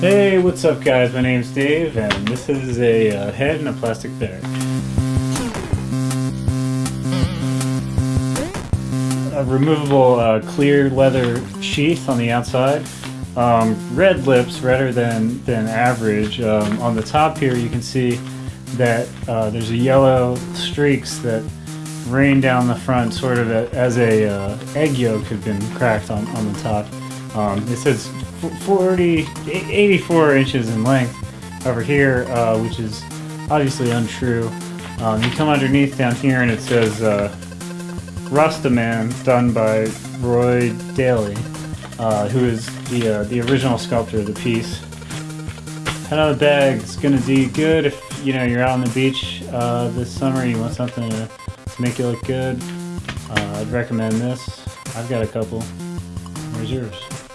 Hey, what's up guys? My name's Dave and this is a uh, head in a plastic bag. A removable uh, clear leather sheath on the outside. Um, red lips, redder than, than average. Um, on the top here you can see that uh, there's a yellow streaks that rain down the front sort of as a uh, egg yolk had been cracked on, on the top. Um, it says 40, 84 inches in length over here, uh, which is obviously untrue. Um, you come underneath down here and it says uh, Rastaman, done by Roy Daly, uh, who is the uh, the original sculptor of the piece. The bag is gonna do you good if you know you're out on the beach uh, this summer. You want something to, to make you look good. Uh, I'd recommend this. I've got a couple reserves.